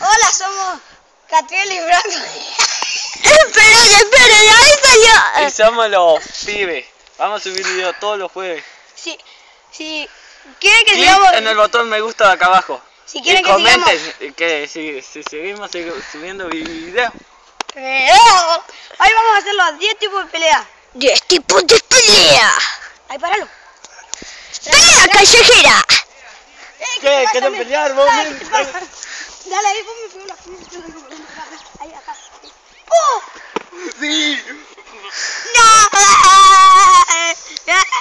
Hola, somos Catriel y Franco. esperen, esperen, ahí salió. Y somos los pibes. Vamos a subir videos todos los jueves. Si, si quieren que Clic sigamos... en el botón me gusta de acá abajo. Si Y quieren que sigamos... comenten que si, si seguimos subiendo videos. Eh, Hoy vamos a hacer los 10 tipos de pelea. 10 tipos de pelea. Ahí, páralo. Pelea callejera. Eh, ¿Qué? ¿Quieren pelear, vos, Dale, te ahí, ponme la Ahí, acá. ¡Oh! Sí.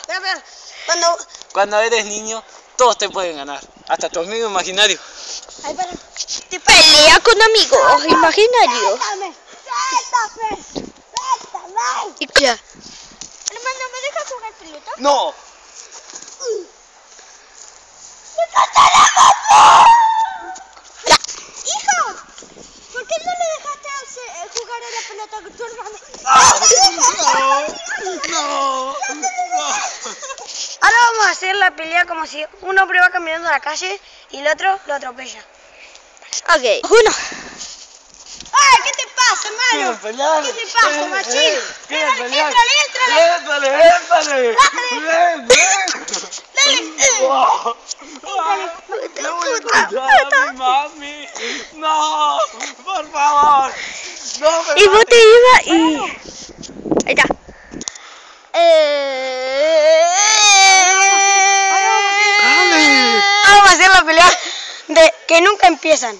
Espera. Cuando... Cuando eres niño, todos te pueden ganar. Hasta tu amigo imaginario. Ahí, páralo. Pelea con amigos imaginarios. Suéltame. Suéltame. Suéltame. Y ya. Hermano, ¿me dejas jugar pelota? No. Ya. ¡Hijo! ¿Por qué no le dejaste hacer- eh, jugar a la pelota con tu hermano? No. Ahora vamos a hacer la pelea como si un hombre va caminando a la calle y el otro lo atropella. Ok. Uno. ¡Ay, qué te pasa, ¿Quieren hermano! ¿Qué te pasa, machín? eh, ¿Quieren Éntrale, éntrale, Éntrale, éntrale. Dale. No voy a mami. No, por favor. Y vos te ibas y. Ahí está. Dale. Vamos a hacer la pelea de que nunca empiezan.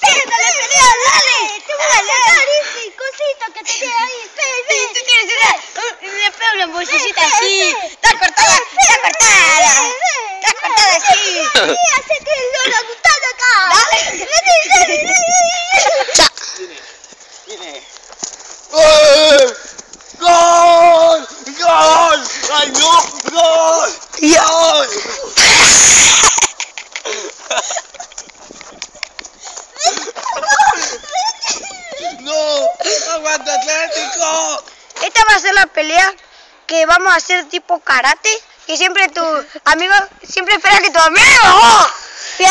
¡Dale, pelea, dale! ¡Te voy a sacar ese cosito que te queda ahí! ¡Sí, tú tienes una... Le pego una bolsillita así! ¡Está cortada! ¡Está cortada! ¡Está cortada así! ¡Hace que no la gustado acá! ¡Dale! ¡Dale, dale, Ya. Viene. ¡Gol! ¡Gol! ¡Gol! ¡Ay, no! ¡Gol! ¡Gol! ¡No! ¡Aguanta Atlético! Esta va a ser la pelea que vamos a hacer tipo karate. Que siempre tu amigo, siempre espera que tu amigo fiel.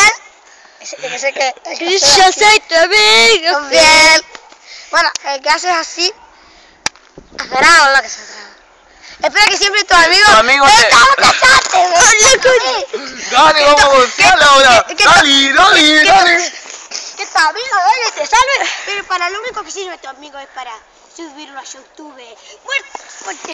Ese, ese que, el que hace Yo soy tu amigo. fiel. Bueno, el que hace así. Agarrado lo que se atraba. Espera que siempre tu amigo. Tu amigo ¡Eh, te- ¡Estamos casados! ¡Dale, vamos a golpearla ahora! ¿Qué- qué- ¡Dale, dale, qué- dale! Que tu amigo dale, te salve. Pero para lo único que sirve tu amigo es para subirlo a YouTube. Muerte.